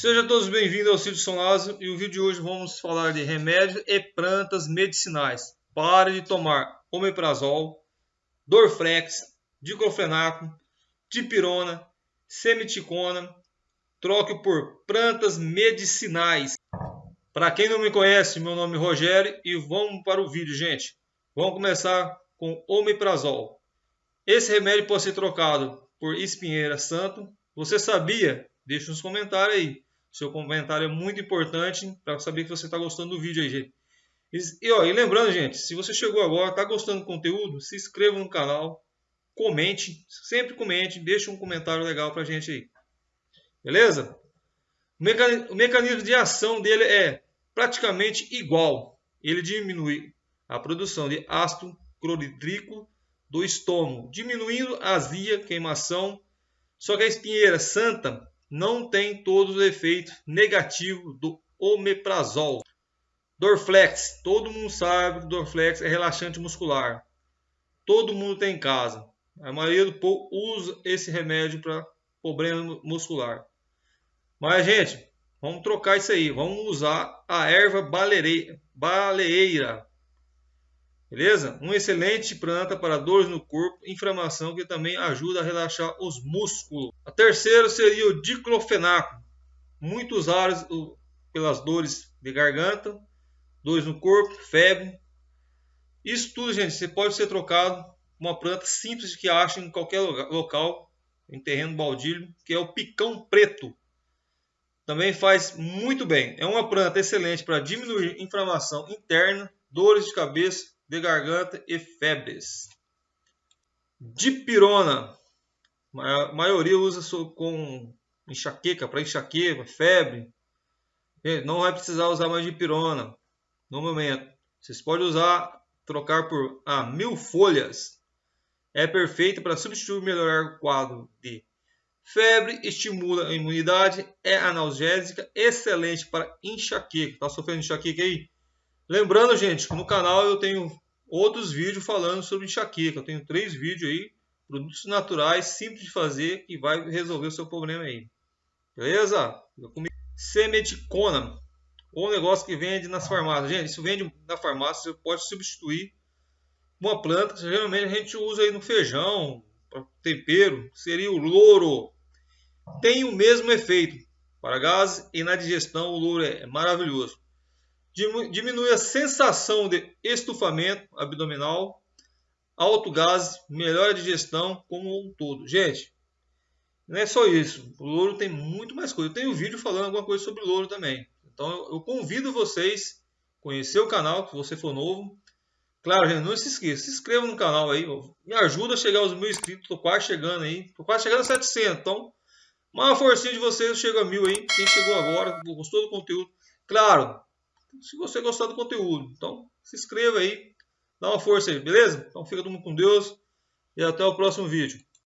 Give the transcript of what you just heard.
Sejam todos bem-vindos ao Sítio São Lázaro e o vídeo de hoje vamos falar de remédios e plantas medicinais. Pare de tomar omeprazol, dorflex, diclofenaco, dipirona, semiticona, troque por plantas medicinais. Para quem não me conhece, meu nome é Rogério e vamos para o vídeo, gente. Vamos começar com omeprazol. Esse remédio pode ser trocado por espinheira santo. Você sabia Deixe nos comentários aí. Seu comentário é muito importante para saber que você está gostando do vídeo aí, gente. E, ó, e lembrando, gente, se você chegou agora, está gostando do conteúdo, se inscreva no canal, comente, sempre comente, deixe um comentário legal para gente aí. Beleza? O mecanismo de ação dele é praticamente igual. Ele diminui a produção de ácido clorídrico do estômago, diminuindo a azia, queimação. Só que a espinheira santa não tem todos os efeitos negativos do omeprazol. Dorflex, todo mundo sabe que Dorflex é relaxante muscular. Todo mundo tem em casa. A maioria do povo usa esse remédio para problema muscular. Mas, gente, vamos trocar isso aí. Vamos usar a erva baleeira. Beleza? Uma excelente planta para dores no corpo, inflamação que também ajuda a relaxar os músculos. A terceira seria o diclofenaco, muito usado pelas dores de garganta, dores no corpo, febre. Isso tudo, gente, você pode ser trocado uma planta simples que acha em qualquer local, em terreno baldio, que é o picão preto. Também faz muito bem. É uma planta excelente para diminuir inflamação interna, dores de cabeça, de garganta e febres. Dipirona. A maioria usa com enxaqueca, para enxaqueca, febre. Não vai precisar usar mais dipirona no momento. Vocês podem usar, trocar por a mil folhas. É perfeito para substituir e melhorar o quadro de febre, estimula a imunidade, é analgésica, excelente para enxaqueca. Está sofrendo enxaqueca aí? Lembrando, gente, que no canal eu tenho outros vídeos falando sobre enxaqueca. Eu tenho três vídeos aí, produtos naturais, simples de fazer, que vai resolver o seu problema aí. Beleza? Eu comi semeticona, ou negócio que vende nas farmácias. Gente, isso vende na farmácia, você pode substituir uma planta que geralmente a gente usa aí no feijão, tempero, seria o louro. Tem o mesmo efeito. Para gases e na digestão, o louro é maravilhoso diminui a sensação de estufamento abdominal, alto gás, melhora a digestão como um todo. Gente, não é só isso. O louro tem muito mais coisa. Eu tenho um vídeo falando alguma coisa sobre louro também. Então eu convido vocês a conhecer o canal, se você for novo. Claro, gente, não se esqueça, se inscreva no canal aí. Me ajuda a chegar aos mil inscritos. Estou quase chegando aí. Estou quase chegando a 700. Então, uma forcinha de vocês chega a mil aí. Quem chegou agora, gostou do conteúdo. Claro, se você gostar do conteúdo. Então, se inscreva aí, dá uma força aí, beleza? Então, fica todo mundo com Deus e até o próximo vídeo.